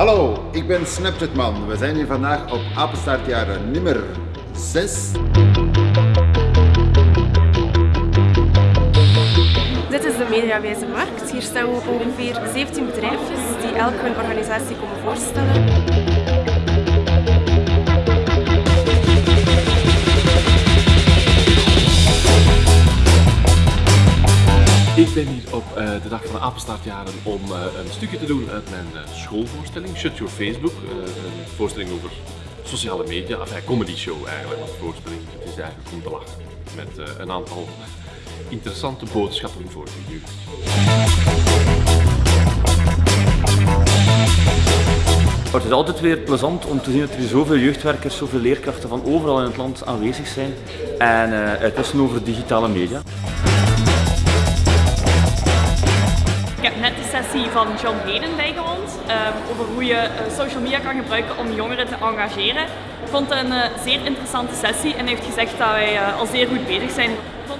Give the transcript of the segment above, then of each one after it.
Hallo, ik ben Snapchatman. We zijn hier vandaag op Apenstaartjaren nummer 6. Dit is de Mediawijze Markt. Hier staan ongeveer 17 bedrijfjes die elk hun organisatie komen voorstellen. Ik ben hier op uh, de dag van de Apenstaartjaren om uh, een stukje te doen uit mijn uh, schoolvoorstelling, Shut Your Facebook. een voorstelling over sociale media, enfin comedy show eigenlijk, een voorstelling. Het is eigenlijk om te lachen met een aantal interessante boodschappen voor de jeugd. Het is altijd weer plezant om te zien dat er zoveel jeugdwerkers, zoveel leerkrachten van overal in het land aanwezig zijn en het is over digitale media. Heb net de sessie van John Hayden bijgewoond um, over hoe je uh, social media kan gebruiken om jongeren te engageren. Ik vond het een uh, zeer interessante sessie en heeft gezegd dat wij uh, al zeer goed bezig zijn.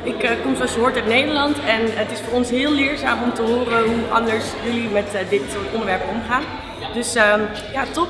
Ik kom zoals je uit Nederland en het is voor ons heel leerzaam om te horen hoe anders jullie met dit soort onderwerpen omgaan. Dus ehm, ja, top.